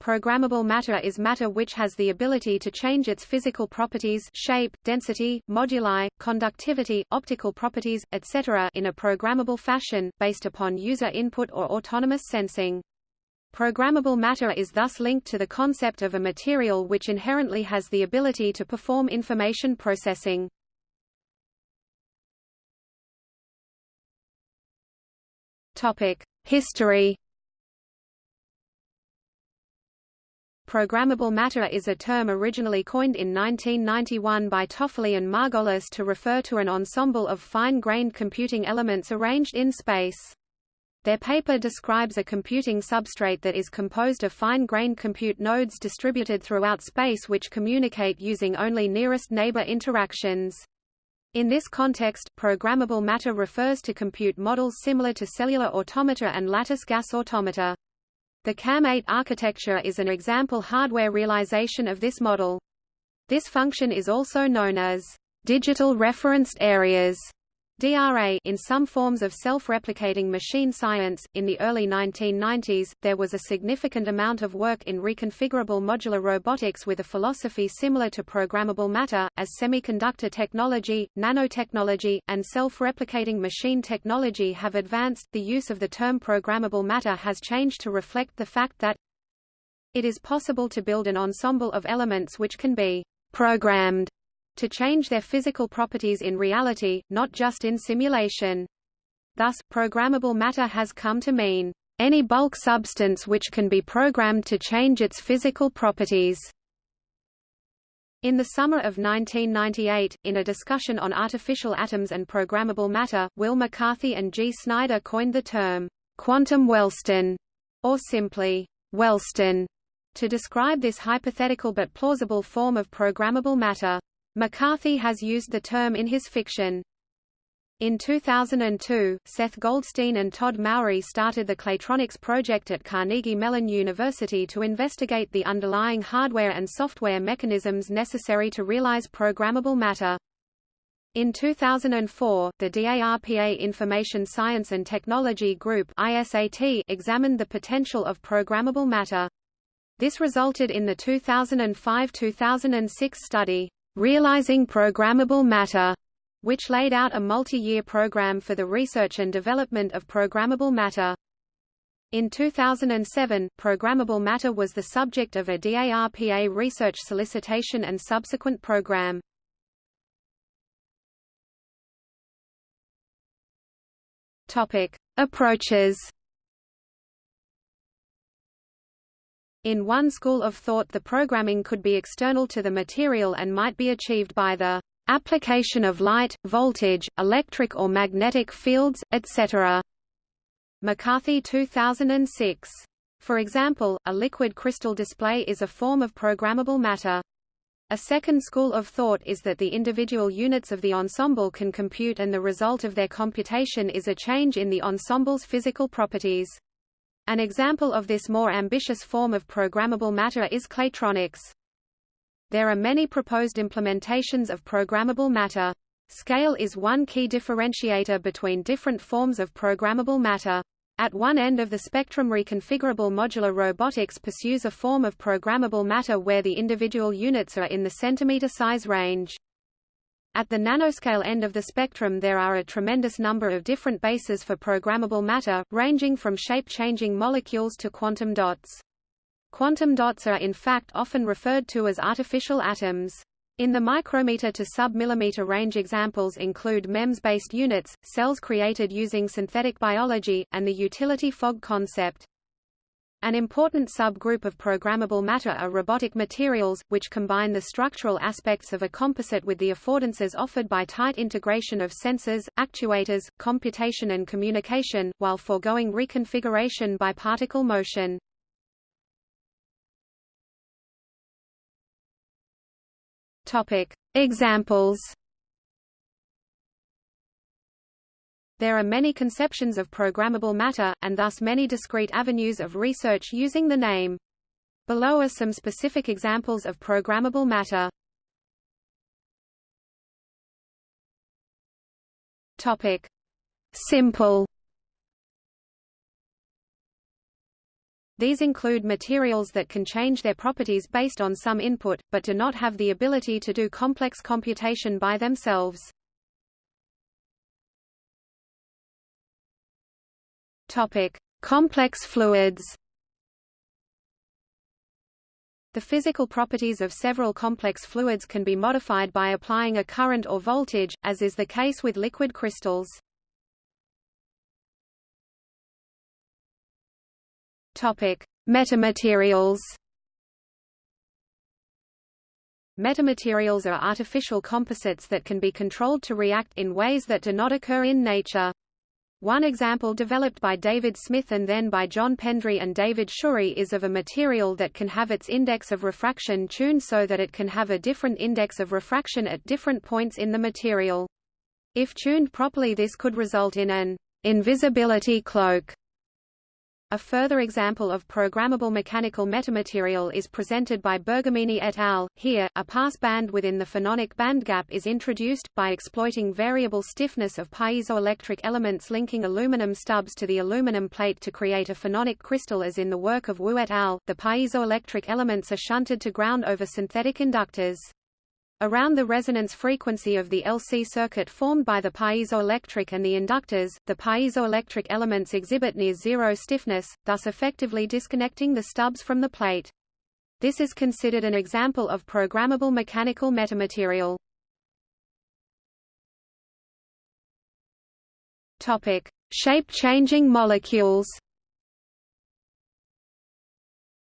programmable matter is matter which has the ability to change its physical properties shape, density, moduli, conductivity, optical properties, etc. in a programmable fashion, based upon user input or autonomous sensing. Programmable matter is thus linked to the concept of a material which inherently has the ability to perform information processing. History Programmable matter is a term originally coined in 1991 by Toffoli and Margolus to refer to an ensemble of fine-grained computing elements arranged in space. Their paper describes a computing substrate that is composed of fine-grained compute nodes distributed throughout space which communicate using only nearest neighbor interactions. In this context, programmable matter refers to compute models similar to cellular automata and lattice gas automata. The CAM8 architecture is an example hardware realization of this model. This function is also known as digital referenced areas DRA in some forms of self-replicating machine science. In the early 1990s, there was a significant amount of work in reconfigurable modular robotics with a philosophy similar to programmable matter, as semiconductor technology, nanotechnology, and self-replicating machine technology have advanced. The use of the term programmable matter has changed to reflect the fact that it is possible to build an ensemble of elements which can be programmed to change their physical properties in reality, not just in simulation. Thus, programmable matter has come to mean any bulk substance which can be programmed to change its physical properties. In the summer of 1998, in a discussion on artificial atoms and programmable matter, Wil McCarthy and G. Snyder coined the term quantum wellstone, or simply wellstone, to describe this hypothetical but plausible form of programmable matter. McCarthy has used the term in his fiction. In 2002, Seth Goldstein and Todd Mowry started the Claytronics project at Carnegie Mellon University to investigate the underlying hardware and software mechanisms necessary to realize programmable matter. In 2004, the DARPA Information Science and Technology Group ISAT examined the potential of programmable matter. This resulted in the 2005-2006 study. Realizing Programmable Matter, which laid out a multi-year program for the research and development of programmable matter. In 2007, programmable matter was the subject of a DARPA research solicitation and subsequent program. Topic: Approaches In one school of thought the programming could be external to the material and might be achieved by the application of light, voltage, electric or magnetic fields, etc. McCarthy 2006. For example, a liquid crystal display is a form of programmable matter. A second school of thought is that the individual units of the ensemble can compute and the result of their computation is a change in the ensemble's physical properties. An example of this more ambitious form of programmable matter is Claytronics. There are many proposed implementations of programmable matter. Scale is one key differentiator between different forms of programmable matter. At one end of the spectrum reconfigurable modular robotics pursues a form of programmable matter where the individual units are in the centimeter size range. At the nanoscale end of the spectrum there are a tremendous number of different bases for programmable matter, ranging from shape-changing molecules to quantum dots. Quantum dots are in fact often referred to as artificial atoms. In the micrometer to sub-millimeter range examples include MEMS-based units, cells created using synthetic biology, and the utility fog concept. An important subgroup of programmable matter are robotic materials, which combine the structural aspects of a composite with the affordances offered by tight integration of sensors, actuators, computation and communication, while foregoing reconfiguration by particle motion. Examples There are many conceptions of programmable matter, and thus many discrete avenues of research using the name. Below are some specific examples of programmable matter. Topic. Simple These include materials that can change their properties based on some input, but do not have the ability to do complex computation by themselves. Topic: Complex fluids. The physical properties of several complex fluids can be modified by applying a current or voltage, as is the case with liquid crystals. Topic: Metamaterials. Metamaterials are artificial composites that can be controlled to react in ways that do not occur in nature. One example developed by David Smith and then by John Pendry and David Schurig is of a material that can have its index of refraction tuned so that it can have a different index of refraction at different points in the material. If tuned properly this could result in an invisibility cloak a further example of programmable mechanical metamaterial is presented by Bergamini et al. Here, a pass band within the phononic bandgap is introduced, by exploiting variable stiffness of piezoelectric elements linking aluminum stubs to the aluminum plate to create a phononic crystal as in the work of Wu et al. The piezoelectric elements are shunted to ground over synthetic inductors. Around the resonance frequency of the LC circuit formed by the piezoelectric and the inductors, the piezoelectric elements exhibit near zero stiffness, thus effectively disconnecting the stubs from the plate. This is considered an example of programmable mechanical metamaterial. Shape-changing molecules.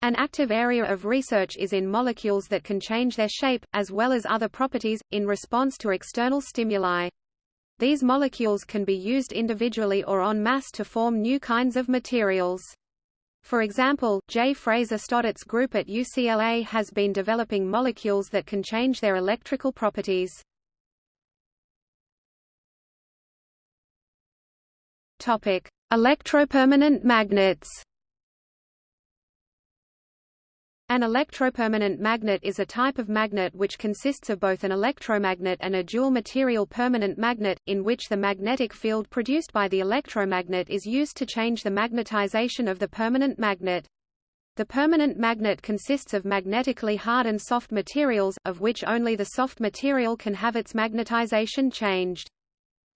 An active area of research is in molecules that can change their shape, as well as other properties, in response to external stimuli. These molecules can be used individually or en masse to form new kinds of materials. For example, J. Fraser Stoddart's group at UCLA has been developing molecules that can change their electrical properties. Electropermanent magnets. An electropermanent magnet is a type of magnet which consists of both an electromagnet and a dual-material permanent magnet, in which the magnetic field produced by the electromagnet is used to change the magnetization of the permanent magnet. The permanent magnet consists of magnetically hard and soft materials, of which only the soft material can have its magnetization changed.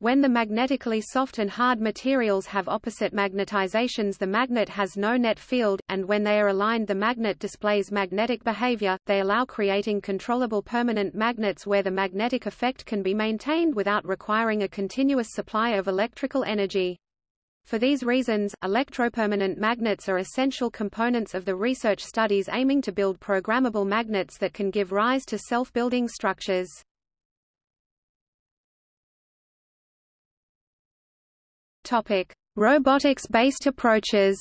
When the magnetically soft and hard materials have opposite magnetizations the magnet has no net field, and when they are aligned the magnet displays magnetic behavior, they allow creating controllable permanent magnets where the magnetic effect can be maintained without requiring a continuous supply of electrical energy. For these reasons, electropermanent magnets are essential components of the research studies aiming to build programmable magnets that can give rise to self-building structures. Topic: Robotics-based approaches.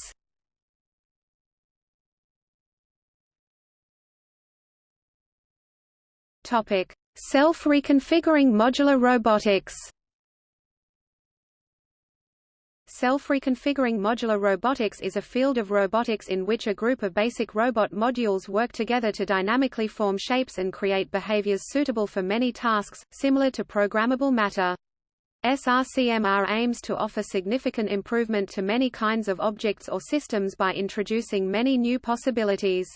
Topic: Self-reconfiguring modular robotics. Self-reconfiguring modular robotics is a field of robotics in which a group of basic robot modules work together to dynamically form shapes and create behaviors suitable for many tasks, similar to programmable matter. SRCMR aims to offer significant improvement to many kinds of objects or systems by introducing many new possibilities.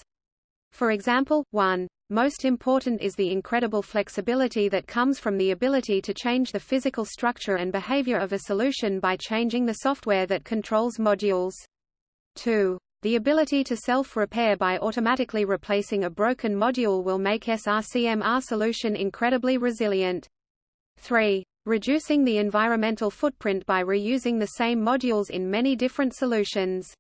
For example, one most important is the incredible flexibility that comes from the ability to change the physical structure and behavior of a solution by changing the software that controls modules. 2. The ability to self-repair by automatically replacing a broken module will make SRCMR solution incredibly resilient. 3 reducing the environmental footprint by reusing the same modules in many different solutions.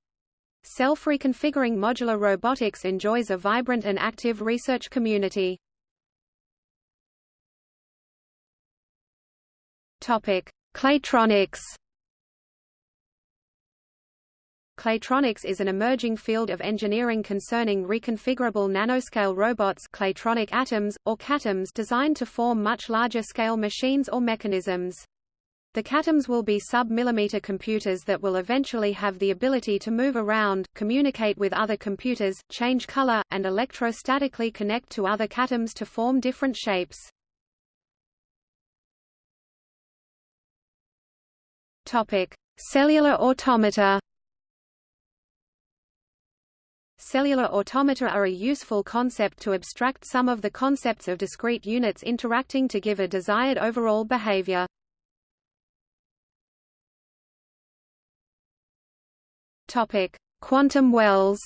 Self-reconfiguring modular robotics enjoys a vibrant and active research community. Topic: Claytronics Claytronics is an emerging field of engineering concerning reconfigurable nanoscale robots claytronic atoms, or catoms designed to form much larger-scale machines or mechanisms. The catoms will be sub-millimeter computers that will eventually have the ability to move around, communicate with other computers, change color, and electrostatically connect to other catoms to form different shapes. Topic: Cellular automata Cellular automata are a useful concept to abstract some of the concepts of discrete units interacting to give a desired overall behavior. Topic: Quantum wells.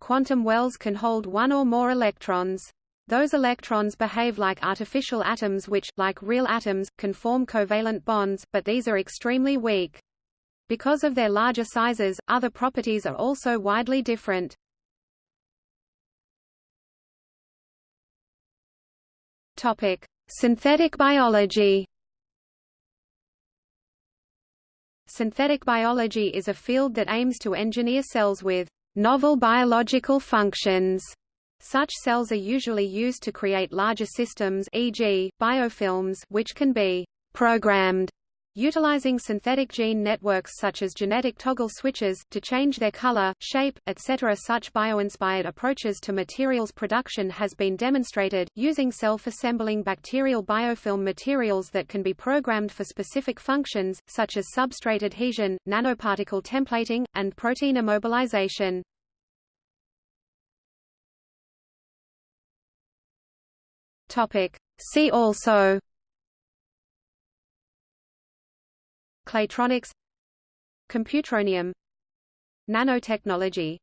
Quantum wells can hold one or more electrons. Those electrons behave like artificial atoms which, like real atoms, can form covalent bonds, but these are extremely weak. Because of their larger sizes, other properties are also widely different. Topic: Synthetic biology. Synthetic biology is a field that aims to engineer cells with novel biological functions such cells are usually used to create larger systems e.g., biofilms which can be programmed utilizing synthetic gene networks such as genetic toggle switches, to change their color, shape, etc. Such bio-inspired approaches to materials production has been demonstrated, using self-assembling bacterial biofilm materials that can be programmed for specific functions, such as substrate adhesion, nanoparticle templating, and protein immobilization. See also Claytronics Computronium Nanotechnology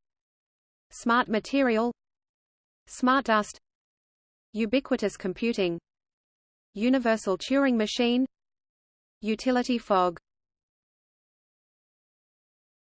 Smart material Smart dust Ubiquitous computing Universal Turing machine Utility fog